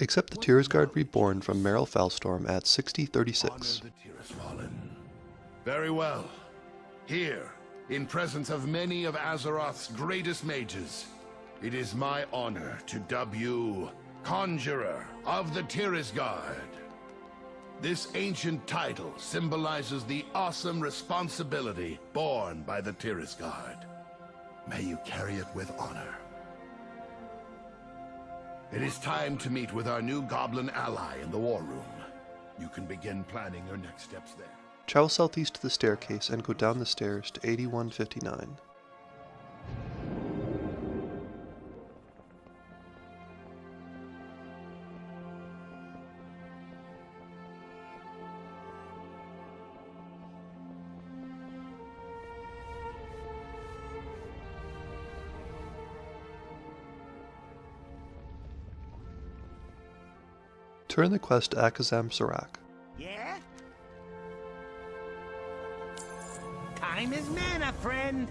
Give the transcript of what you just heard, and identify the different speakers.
Speaker 1: Accept the Tirisgarde Reborn from Meryl Felstorm at 6036.
Speaker 2: Honor the Tiras Very well. Here, in presence of many of Azeroth's greatest mages, it is my honor to dub you Conjurer of the Tirisgarde. This ancient title symbolizes the awesome responsibility borne by the Tirisgarde. May you carry it with honor. It is time to meet with our new goblin ally in the war room. You can begin planning your next steps there.
Speaker 1: Travel southeast to the staircase and go down the stairs to 8159. Turn the quest to Akazamzarak.
Speaker 3: Yeah? Time is mana, friend.